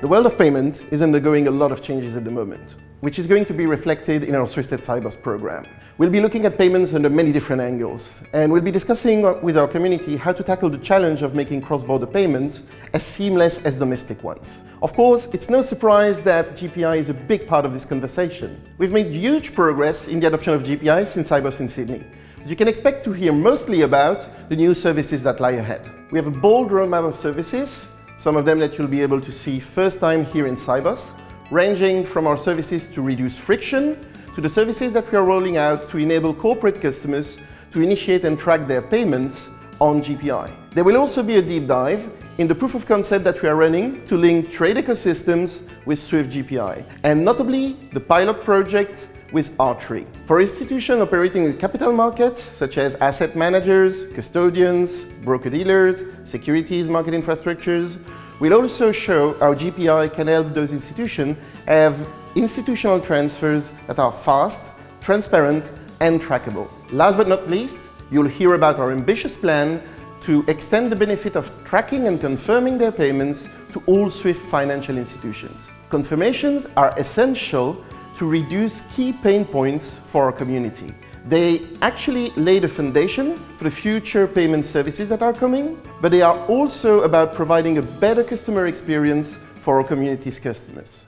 The world of payment is undergoing a lot of changes at the moment, which is going to be reflected in our Swifted Sibos program. We'll be looking at payments under many different angles, and we'll be discussing uh, with our community how to tackle the challenge of making cross-border payments as seamless as domestic ones. Of course, it's no surprise that GPI is a big part of this conversation. We've made huge progress in the adoption of GPI since Sibos in Sydney. You can expect to hear mostly about the new services that lie ahead. We have a bold roadmap of services some of them that you'll be able to see first time here in Sibos, ranging from our services to reduce friction to the services that we are rolling out to enable corporate customers to initiate and track their payments on GPI. There will also be a deep dive in the proof of concept that we are running to link trade ecosystems with Swift GPI, and notably the pilot project with R3. For institutions operating in capital markets, such as asset managers, custodians, broker-dealers, securities market infrastructures, we'll also show how GPI can help those institutions have institutional transfers that are fast, transparent, and trackable. Last but not least, you'll hear about our ambitious plan to extend the benefit of tracking and confirming their payments to all SWIFT financial institutions. Confirmations are essential to reduce key pain points for our community. They actually lay the foundation for the future payment services that are coming, but they are also about providing a better customer experience for our community's customers.